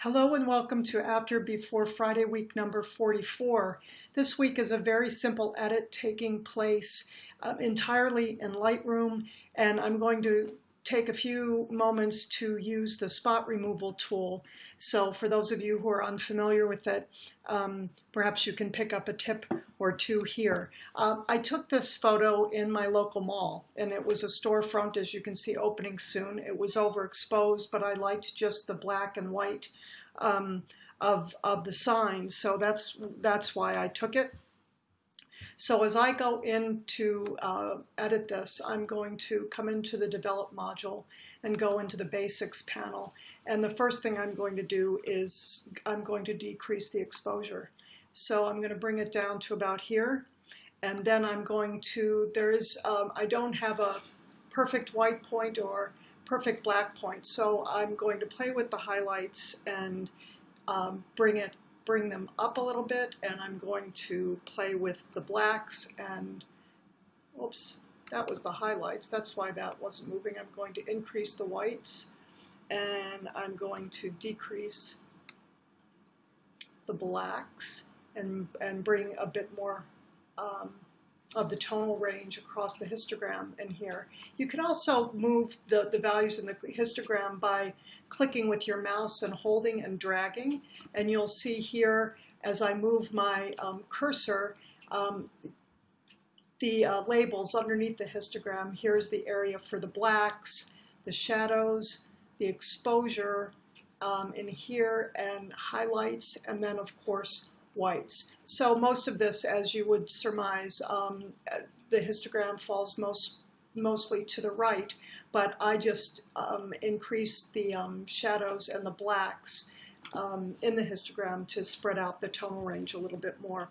Hello and welcome to After Before Friday week number 44. This week is a very simple edit taking place uh, entirely in Lightroom and I'm going to take a few moments to use the spot removal tool. So for those of you who are unfamiliar with it, um, perhaps you can pick up a tip or two here. Uh, I took this photo in my local mall and it was a storefront as you can see opening soon. It was overexposed but I liked just the black and white um, of, of the signs so that's that's why I took it. So as I go in to uh, edit this, I'm going to come into the Develop module and go into the Basics panel. And the first thing I'm going to do is I'm going to decrease the exposure. So I'm going to bring it down to about here. And then I'm going to, there is, um, I don't have a perfect white point or perfect black point. So I'm going to play with the highlights and um, bring it bring them up a little bit and I'm going to play with the blacks and oops that was the highlights. That's why that wasn't moving. I'm going to increase the whites and I'm going to decrease the blacks and and bring a bit more um, of the tonal range across the histogram in here. You can also move the, the values in the histogram by clicking with your mouse and holding and dragging. And you'll see here as I move my um, cursor, um, the uh, labels underneath the histogram. Here's the area for the blacks, the shadows, the exposure um, in here, and highlights, and then of course whites. So most of this, as you would surmise, um, the histogram falls most mostly to the right, but I just um, increased the um, shadows and the blacks um, in the histogram to spread out the tonal range a little bit more.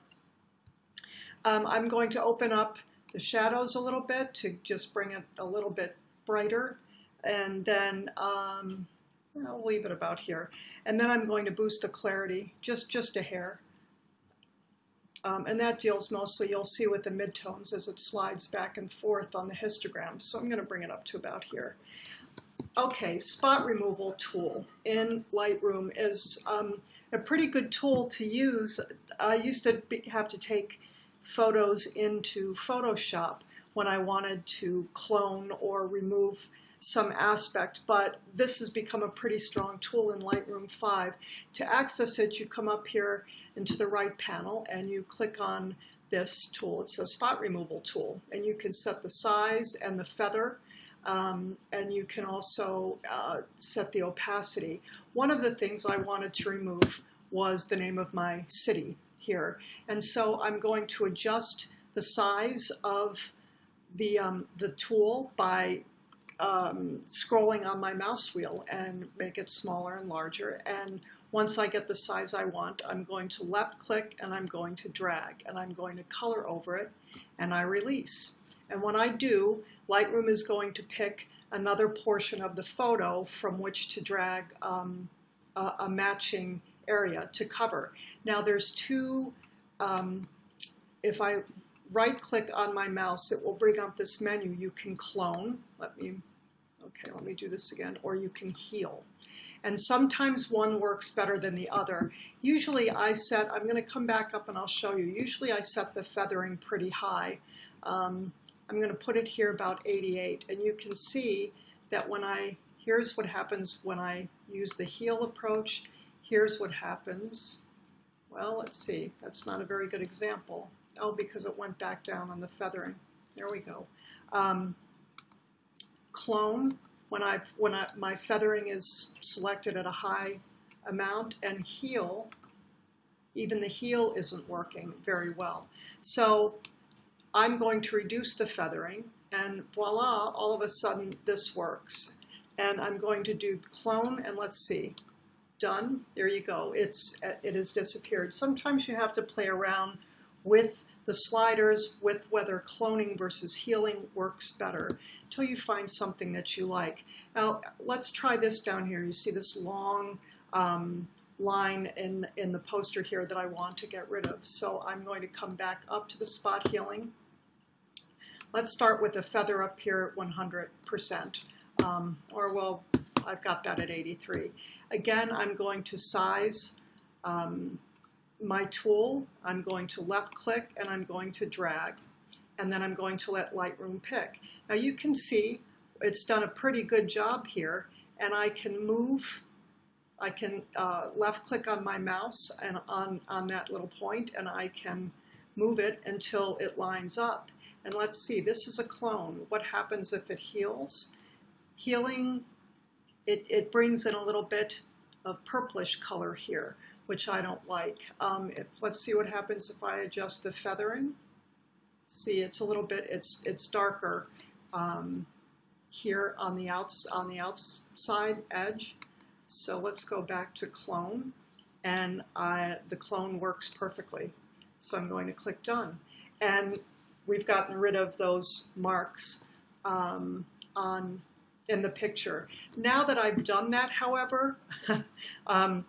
Um, I'm going to open up the shadows a little bit to just bring it a little bit brighter and then um, I'll leave it about here. And then I'm going to boost the clarity just, just a hair. Um, and that deals mostly, you'll see with the midtones as it slides back and forth on the histogram. So I'm going to bring it up to about here. Okay, spot removal tool in Lightroom is um, a pretty good tool to use. I used to be, have to take photos into Photoshop when I wanted to clone or remove some aspect, but this has become a pretty strong tool in Lightroom 5. To access it, you come up here into the right panel and you click on this tool. It's a spot removal tool, and you can set the size and the feather um, and you can also uh, set the opacity. One of the things I wanted to remove was the name of my city here. And so I'm going to adjust the size of the, um, the tool by um, scrolling on my mouse wheel and make it smaller and larger. And once I get the size I want, I'm going to left click and I'm going to drag and I'm going to color over it and I release. And when I do, Lightroom is going to pick another portion of the photo from which to drag um, a, a, matching area to cover. Now there's two, um, if I right click on my mouse, it will bring up this menu. You can clone. Let me, okay, let me do this again. Or you can heal. And sometimes one works better than the other. Usually I set, I'm going to come back up and I'll show you. Usually I set the feathering pretty high. Um, I'm going to put it here about 88. And you can see that when I, here's what happens when I use the heal approach. Here's what happens. Well, let's see. That's not a very good example. Oh, because it went back down on the feathering. There we go. Um, clone, when, I, when I, my feathering is selected at a high amount, and heal, even the heal isn't working very well. So I'm going to reduce the feathering, and voila, all of a sudden this works. And I'm going to do clone, and let's see, done. There you go. It's it has disappeared. Sometimes you have to play around with the sliders with whether cloning versus healing works better until you find something that you like. Now let's try this down here. You see this long um, line in, in the poster here that I want to get rid of. So I'm going to come back up to the spot healing. Let's start with a feather up here at 100%. Um, or well, I've got that at 83. Again, I'm going to size um, my tool. I'm going to left click and I'm going to drag. And then I'm going to let Lightroom pick. Now you can see it's done a pretty good job here. And I can move, I can uh, left click on my mouse and on, on that little point and I can move it until it lines up. And let's see, this is a clone. What happens if it heals? Healing, it, it brings in a little bit of purplish color here, which I don't like. Um, if Let's see what happens if I adjust the feathering. See, it's a little bit, it's, it's darker um, here on the, outs, on the outside edge. So let's go back to clone, and I, the clone works perfectly. So I'm going to click done. And we've gotten rid of those marks um, on in the picture. Now that I've done that, however, um,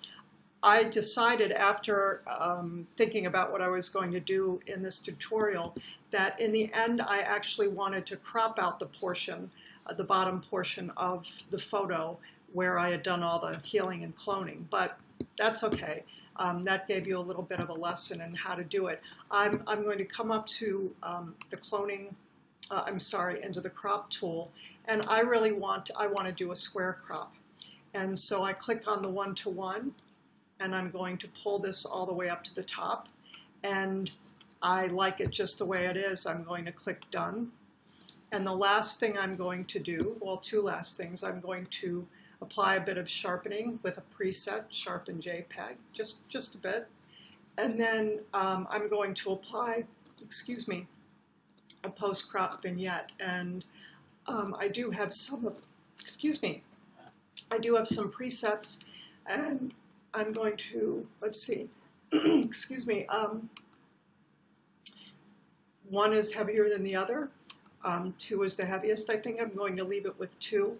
I decided after um, thinking about what I was going to do in this tutorial that in the end I actually wanted to crop out the portion, uh, the bottom portion of the photo where I had done all the healing and cloning. But that's okay. Um, that gave you a little bit of a lesson in how to do it. I'm, I'm going to come up to um, the cloning, uh, I'm sorry, into the crop tool, and I really want, I want to do a square crop. And so I click on the one-to-one, -one, and I'm going to pull this all the way up to the top. And I like it just the way it is. I'm going to click Done. And the last thing I'm going to do, well, two last things, I'm going to apply a bit of sharpening with a preset, Sharpen JPEG, just, just a bit. And then um, I'm going to apply, excuse me, a post-crop vignette. And um, I do have some, excuse me, I do have some presets and I'm going to, let's see, excuse me, um, one is heavier than the other. Um, two is the heaviest. I think I'm going to leave it with two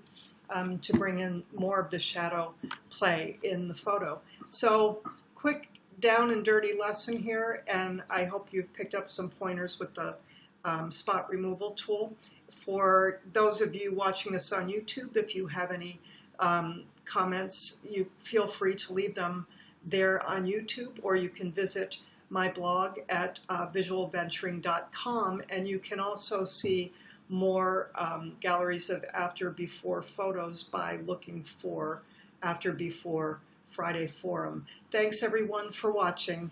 um, to bring in more of the shadow play in the photo. So quick down and dirty lesson here, and I hope you've picked up some pointers with the um, spot removal tool. For those of you watching this on YouTube, if you have any um, comments, you feel free to leave them there on YouTube, or you can visit my blog at uh, visualventuring.com, and you can also see more um, galleries of after before photos by looking for after before Friday Forum. Thanks everyone for watching.